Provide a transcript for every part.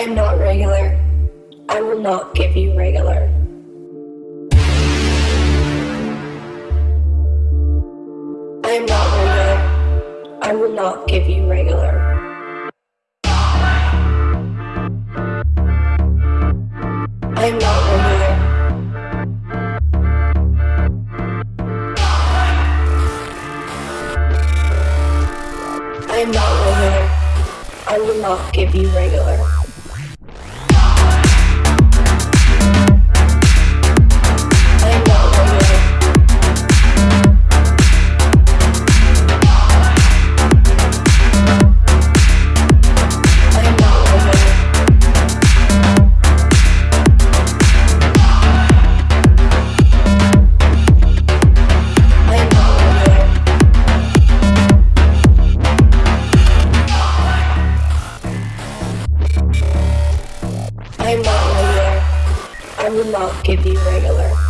I am not regular. I will not give you regular. I am not regular. I will not give you regular. I am not regular. I am not regular. I will not give you regular. I will not give you regular.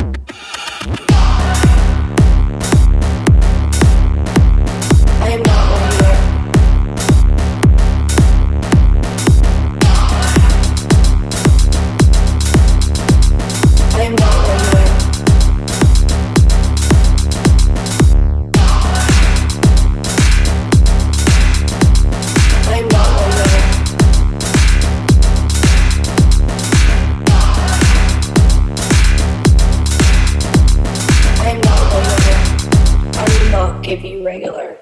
give you regular